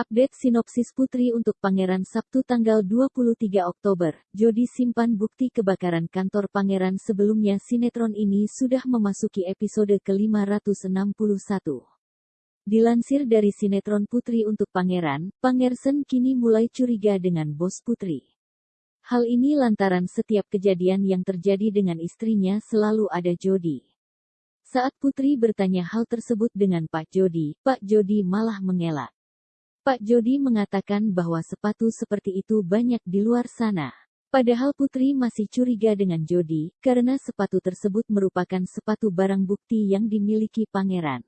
Update sinopsis Putri untuk Pangeran Sabtu tanggal 23 Oktober. Jody simpan bukti kebakaran kantor Pangeran sebelumnya sinetron ini sudah memasuki episode ke-561. Dilansir dari sinetron Putri untuk Pangeran, Pangersen kini mulai curiga dengan bos Putri. Hal ini lantaran setiap kejadian yang terjadi dengan istrinya selalu ada Jody. Saat Putri bertanya hal tersebut dengan Pak Jody, Pak Jody malah mengelak. Pak Jody mengatakan bahwa sepatu seperti itu banyak di luar sana. Padahal Putri masih curiga dengan Jody, karena sepatu tersebut merupakan sepatu barang bukti yang dimiliki pangeran.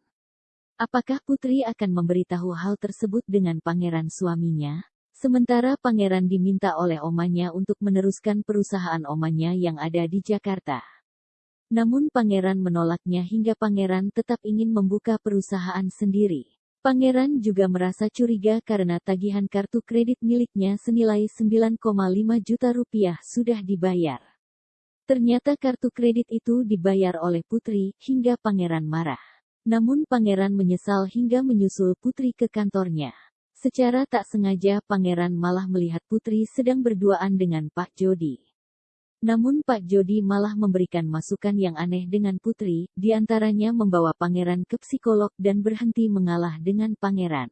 Apakah Putri akan memberitahu hal tersebut dengan pangeran suaminya? Sementara pangeran diminta oleh omanya untuk meneruskan perusahaan omanya yang ada di Jakarta. Namun pangeran menolaknya hingga pangeran tetap ingin membuka perusahaan sendiri. Pangeran juga merasa curiga karena tagihan kartu kredit miliknya senilai 9,5 juta rupiah sudah dibayar. Ternyata kartu kredit itu dibayar oleh Putri, hingga pangeran marah. Namun pangeran menyesal hingga menyusul Putri ke kantornya. Secara tak sengaja pangeran malah melihat Putri sedang berduaan dengan Pak Jody. Namun Pak Jody malah memberikan masukan yang aneh dengan Putri, di antaranya membawa pangeran ke psikolog dan berhenti mengalah dengan pangeran.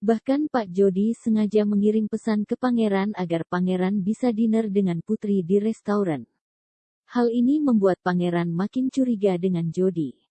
Bahkan Pak Jody sengaja mengirim pesan ke pangeran agar pangeran bisa dinner dengan Putri di restoran. Hal ini membuat pangeran makin curiga dengan Jody.